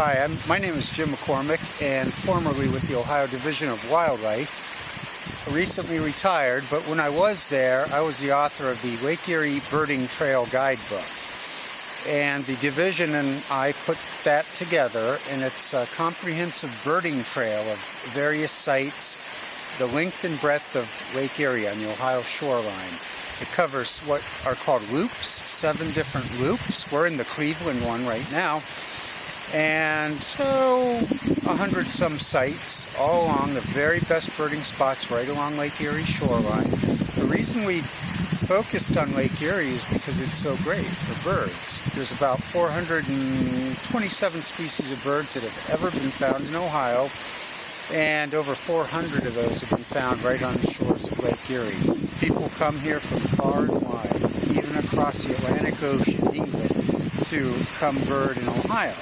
Hi, I'm, my name is Jim McCormac and formerly with the Ohio Division of Wildlife. Recently retired, but when I was there, I was the author of the Lake Erie Birding Trail Guidebook. And the division and I put that together, and it's a comprehensive birding trail of various sites, the length and breadth of Lake Erie on the Ohio shoreline. It covers what are called loops, seven different loops. We're in the Cleveland one right now and so a hundred some sites all along the very best birding spots right along Lake Erie shoreline. The reason we focused on Lake Erie is because it's so great for birds. There's about 427 species of birds that have ever been found in Ohio and over 400 of those have been found right on the shores of Lake Erie. People come here from far and wide, even across the Atlantic Ocean, England, to come bird in Ohio.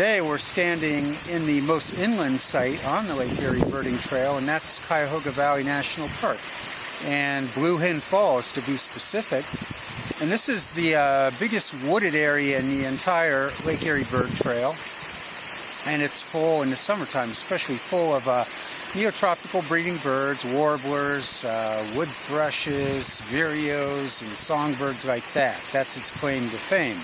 Today we're standing in the most inland site on the Lake Erie Birding Trail, and that's Cuyahoga Valley National Park. And Blue Hen Falls, to be specific. And this is the uh, biggest wooded area in the entire Lake Erie Bird Trail. And it's full in the summertime, especially full of uh, neotropical breeding birds, warblers, uh, wood thrushes, vireos, and songbirds like that. That's its claim to fame.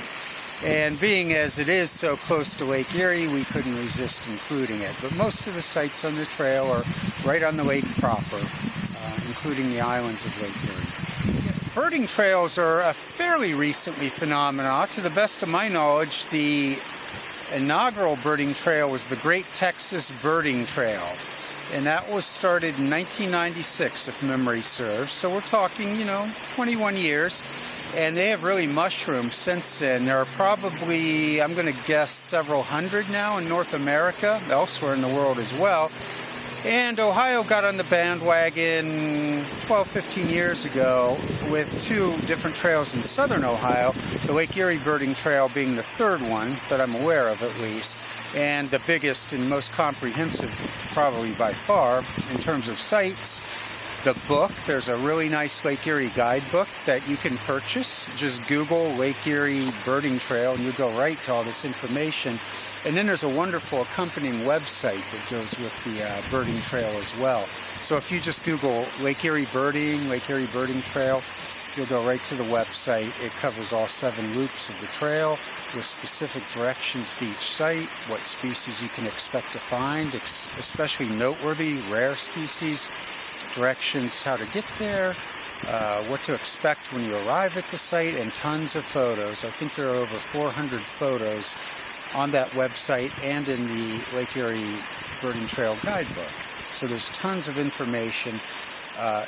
And being as it is so close to Lake Erie, we couldn't resist including it. But most of the sites on the trail are right on the lake proper, uh, including the islands of Lake Erie. Birding trails are a fairly recently phenomenon. To the best of my knowledge, the inaugural birding trail was the Great Texas Birding Trail. And that was started in 1996, if memory serves. So we're talking, you know, 21 years and they have really mushroomed since then. There are probably, I'm going to guess, several hundred now in North America, elsewhere in the world as well. And Ohio got on the bandwagon 12, 15 years ago with two different trails in southern Ohio, the Lake Erie Birding Trail being the third one that I'm aware of at least, and the biggest and most comprehensive probably by far in terms of sites the book. There's a really nice Lake Erie guidebook that you can purchase. Just Google Lake Erie Birding Trail and you go right to all this information. And then there's a wonderful accompanying website that goes with the uh, birding trail as well. So if you just Google Lake Erie Birding, Lake Erie Birding Trail, you'll go right to the website. It covers all seven loops of the trail with specific directions to each site, what species you can expect to find, especially noteworthy rare species, directions how to get there, uh, what to expect when you arrive at the site, and tons of photos. I think there are over 400 photos on that website and in the Lake Erie Birding Trail guidebook. So there's tons of information, uh,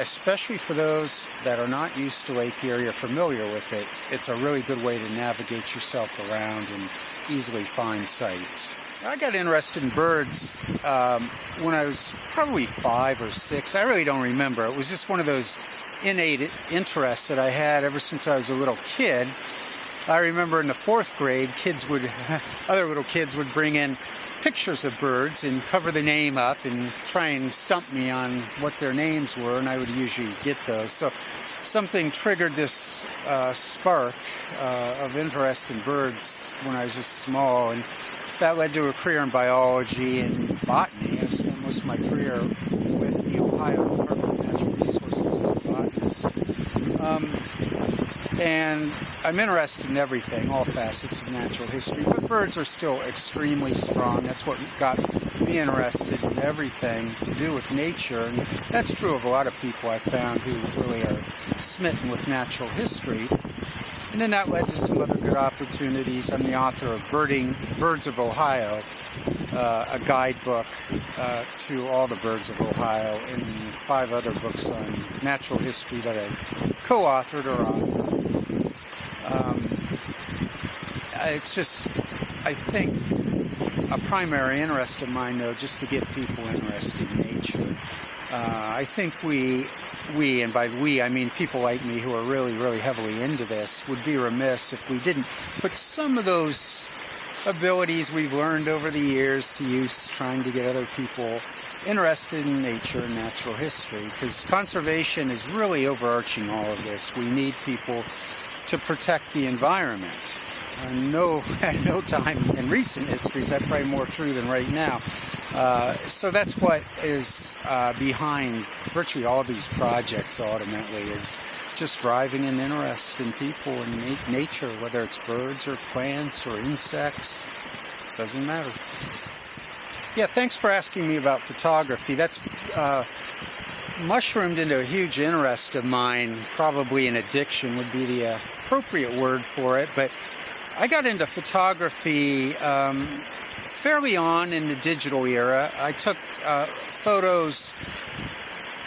especially for those that are not used to Lake Erie or familiar with it. It's a really good way to navigate yourself around and easily find sites. I got interested in birds um, when I was probably five or six. I really don't remember. It was just one of those innate interests that I had ever since I was a little kid. I remember in the fourth grade, kids would, other little kids would bring in pictures of birds and cover the name up and try and stump me on what their names were, and I would usually get those. So something triggered this uh, spark uh, of interest in birds when I was just small. and that led to a career in biology and botany. I spent most of my career with the Ohio Department of Natural Resources as a botanist. Um, and I'm interested in everything, all facets of natural history, but birds are still extremely strong. That's what got me interested in everything to do with nature. And that's true of a lot of people I've found who really are smitten with natural history. And then that led to some other good opportunities. I'm the author of Birding Birds of Ohio, uh, a guidebook uh, to all the birds of Ohio, and five other books on natural history that I co-authored or on. Um, it's just, I think, a primary interest of mine, though, just to get people interested in nature. Uh, I think we we, and by we I mean people like me who are really, really heavily into this, would be remiss if we didn't put some of those abilities we've learned over the years to use trying to get other people interested in nature and natural history because conservation is really overarching all of this. We need people to protect the environment. uh, no, at no time in recent history is that probably more true than right now. Uh, so that's what is uh, behind virtually all these projects ultimately is just driving an interest in people and na nature, whether it's birds or plants or insects, doesn't matter. Yeah, thanks for asking me about photography. That's uh, mushroomed into a huge interest of mine. Probably an addiction would be the appropriate word for it, but I got into photography um, fairly on in the digital era. I took uh, photos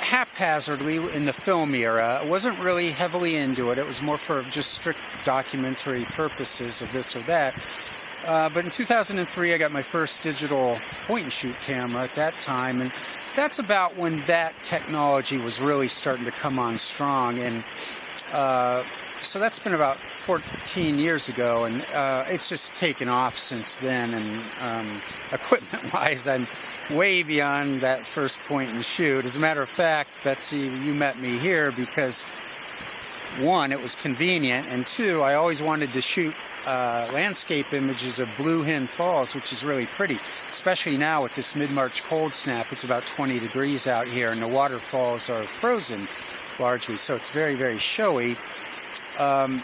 haphazardly in the film era. I wasn't really heavily into it. It was more for just strict documentary purposes of this or that. Uh, but in 2003, I got my first digital point and shoot camera at that time, and that's about when that technology was really starting to come on strong. And uh, so that's been about 14 years ago, and uh, it's just taken off since then. And um, equipment-wise, I'm way beyond that first point and shoot. As a matter of fact, Betsy, you met me here because one, it was convenient, and two, I always wanted to shoot uh, landscape images of Blue Hen Falls, which is really pretty, especially now with this mid-March cold snap. It's about 20 degrees out here, and the waterfalls are frozen largely, so it's very, very showy. Um,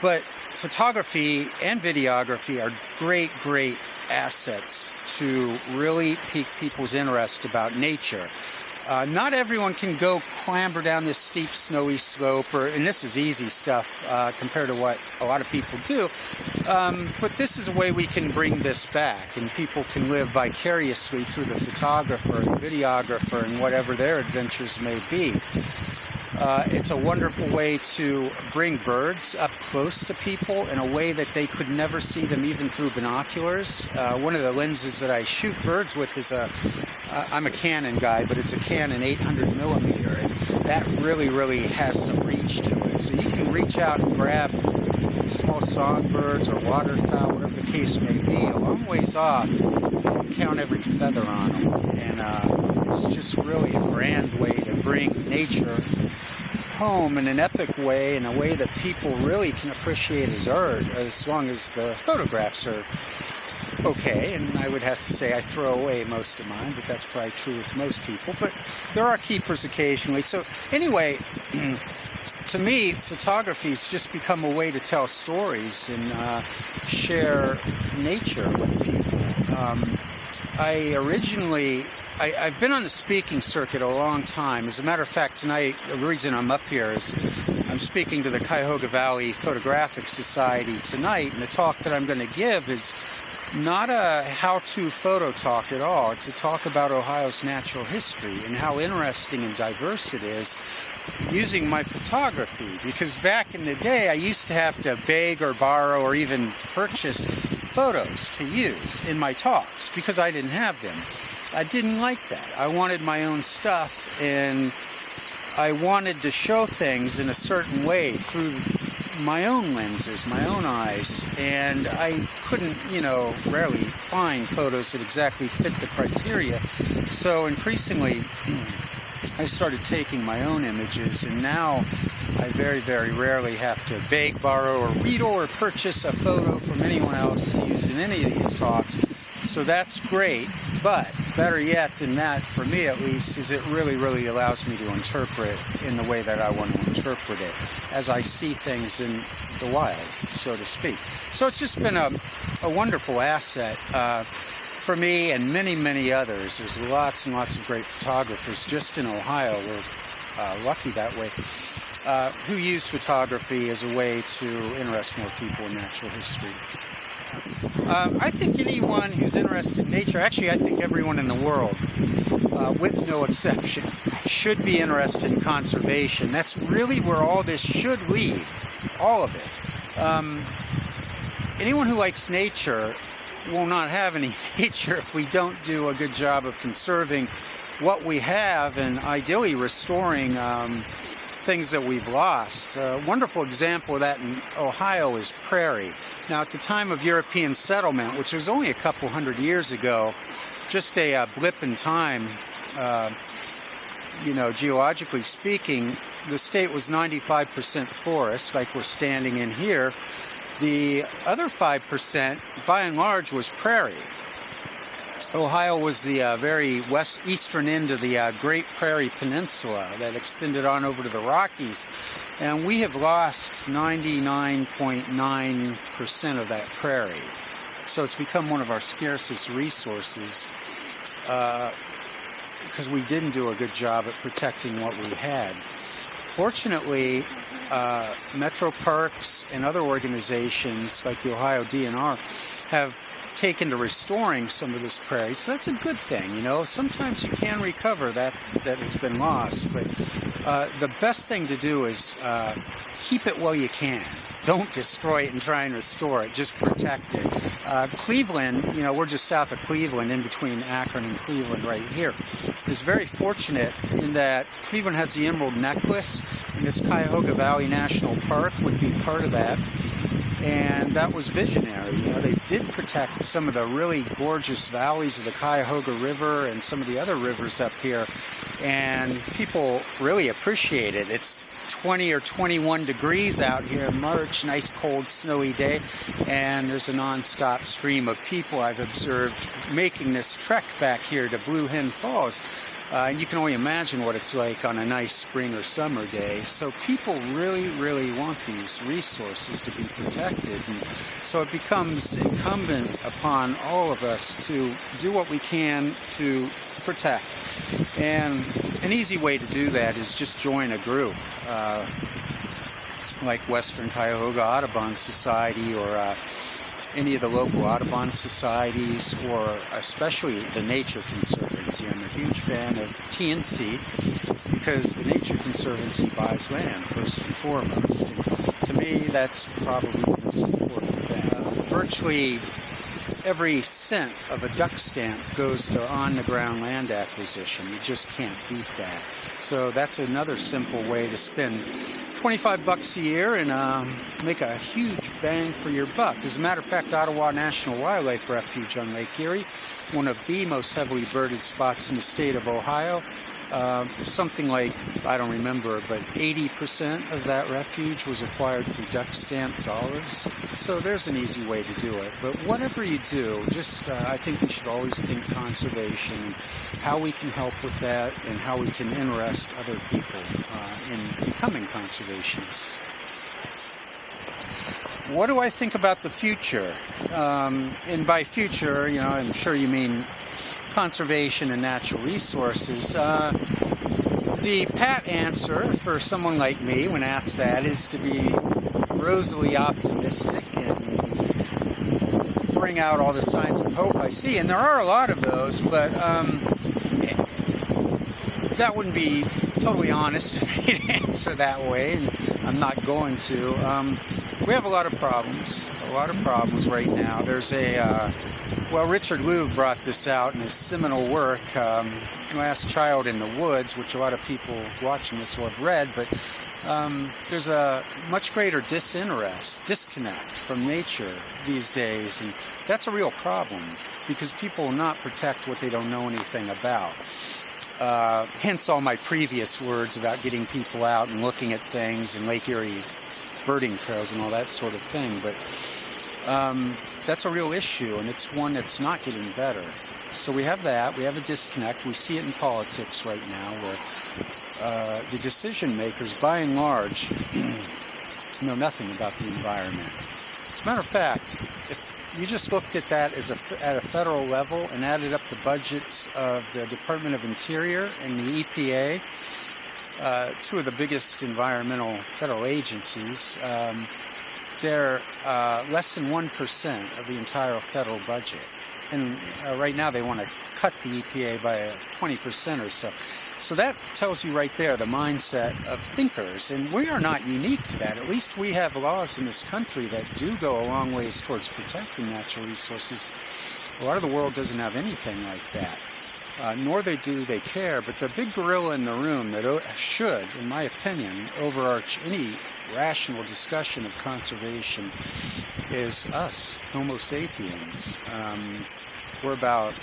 but photography and videography are great, great assets to really pique people's interest about nature. Uh, not everyone can go clamber down this steep snowy slope, or, and this is easy stuff uh, compared to what a lot of people do, um, but this is a way we can bring this back, and people can live vicariously through the photographer, the videographer, and whatever their adventures may be. Uh, it's a wonderful way to bring birds up close to people in a way that they could never see them even through binoculars. Uh, one of the lenses that I shoot birds with is a, I'm a Canon guy, but it's a Canon 800 millimeter, and that really, really has some reach to it. So you can reach out and grab small songbirds or waterfowl, whatever the case may be, a long ways off, and count every feather on them. And uh, it's just really a grand way to bring nature home in an epic way, in a way that people really can appreciate as art, as long as the photographs are okay. And I would have to say I throw away most of mine, but that's probably true with most people. But there are keepers occasionally. So anyway, to me, photography has just become a way to tell stories and uh, share nature with people. Um, I originally I, have been on the speaking circuit a long time. As a matter of fact, tonight, the reason I'm up here is I'm speaking to the Cuyahoga Valley Photographic Society tonight, and the talk that I'm going to give is not a how-to photo talk at all. It's a talk about Ohio's natural history and how interesting and diverse it is using my photography. Because back in the day, I used to have to beg or borrow or even purchase photos to use in my talks because I didn't have them. I didn't like that. I wanted my own stuff and I wanted to show things in a certain way through my own lenses, my own eyes, and I couldn't, you know, rarely find photos that exactly fit the criteria. So increasingly, I started taking my own images, and now I very, very rarely have to beg, borrow, or read or purchase a photo from anyone else to use in any of these talks. So that's great, but better yet than that, for me at least, is it really, really allows me to interpret in the way that I want to interpret it, as I see things in the wild, so to speak. So it's just been a, a wonderful asset uh, for me and many, many others. There's lots and lots of great photographers just in Ohio. We're uh, lucky that way. Uh, who use photography as a way to interest more people in natural history. Uh, I think anyone who's interested in nature, actually I think everyone in the world, uh, with no exceptions, should be interested in conservation. That's really where all this should lead, all of it. Um, anyone who likes nature will not have any nature if we don't do a good job of conserving what we have and ideally restoring um, things that we've lost. A wonderful example of that in Ohio is prairie. Now, at the time of European settlement, which was only a couple hundred years ago, just a uh, blip in time, uh, you know, geologically speaking, the state was 95% forest, like we're standing in here, The other 5%, by and large, was prairie. Ohio was the uh, very west eastern end of the uh, Great Prairie Peninsula that extended on over to the Rockies. And we have lost 99.9% of that prairie. So it's become one of our scarcest resources because uh, we didn't do a good job at protecting what we had. Fortunately, uh, Metro Parks and other organizations like the Ohio DNR have taken to restoring some of this prairie. So that's a good thing, you know. Sometimes you can recover that that has been lost, but uh, the best thing to do is uh, keep it while you can. Don't destroy it and try and restore it. Just protect it. Uh, Cleveland, you know, we're just south of Cleveland, in between Akron and Cleveland, right here, is very fortunate in that Cleveland has the Emerald Necklace, and this Cuyahoga Valley National Park would be part of that and that was visionary. You know, they did protect some of the really gorgeous valleys of the Cuyahoga River and some of the other rivers up here, and people really appreciate it. It's 20 or 21 degrees out here in March, nice cold snowy day, and there's a non-stop stream of people I've observed making this trek back here to Blue Hen Falls. Uh, and you can only imagine what it's like on a nice spring or summer day. So people really, really want these resources to be protected. And so it becomes incumbent upon all of us to do what we can to protect. And an easy way to do that is just join a group. Uh, like Western Cuyahoga Audubon Society or uh, any of the local Audubon societies or especially the Nature Conservancy. I'm a huge fan of TNC because the Nature Conservancy buys land first and foremost. And to me, that's probably the most important thing. Uh, virtually every cent of a duck stamp goes to on-the-ground land acquisition. You just can't beat that. So that's another simple way to spend 25 bucks a year and um, make a huge bang for your buck. As a matter of fact, Ottawa National Wildlife Refuge on Lake Erie, one of the most heavily birded spots in the state of Ohio, uh, something like, I don't remember, but 80% of that refuge was acquired through duck stamp dollars. So there's an easy way to do it. But whatever you do, just uh, I think we should always think conservation, how we can help with that, and how we can interest other people uh, in becoming conservationists. What do I think about the future? Um, and by future, you know, I'm sure you mean conservation and natural resources. Uh, the pat answer for someone like me when asked that is to be rosily optimistic and bring out all the signs of hope I see. And there are a lot of those, but um, that wouldn't be totally honest to answer that way, and I'm not going to. Um, we have a lot of problems, a lot of problems right now. There's a uh, well, Richard Louv brought this out in his seminal work, um, Last Child in the Woods, which a lot of people watching this will have read, but um, there's a much greater disinterest, disconnect from nature these days, and that's a real problem because people will not protect what they don't know anything about. Uh, hence all my previous words about getting people out and looking at things and Lake Erie birding trails and all that sort of thing. But um, that's a real issue, and it's one that's not getting better. So we have that. We have a disconnect. We see it in politics right now, where uh, the decision makers, by and large, know nothing about the environment. As a matter of fact, if you just looked at that as a, at a federal level and added up the budgets of the Department of Interior and the EPA, uh, two of the biggest environmental federal agencies, um, they're uh, less than 1% of the entire federal budget. And uh, right now they want to cut the EPA by 20% or so. So that tells you right there the mindset of thinkers. And we are not unique to that. At least we have laws in this country that do go a long ways towards protecting natural resources. A lot of the world doesn't have anything like that. Uh, nor they do they care, but the big gorilla in the room that should, in my opinion, overarch any rational discussion of conservation is us, Homo sapiens. Um, we're about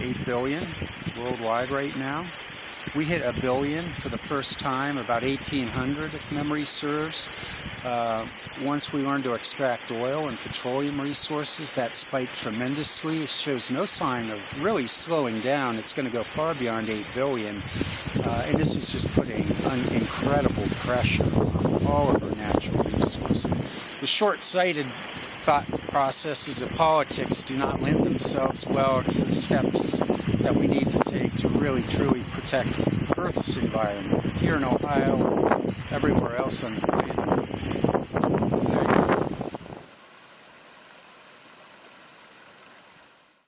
8 billion worldwide right now. We hit a billion for the first time about 1800, if memory serves. Uh, once we learn to extract oil and petroleum resources, that spiked tremendously. It shows no sign of really slowing down. It's going to go far beyond 8 billion. Uh, and this is just putting an incredible pressure on all of our natural resources. The short-sighted thought processes of politics do not lend themselves well to the steps that we need to take to really truly protect Earth's environment here in Ohio and everywhere else on the planet.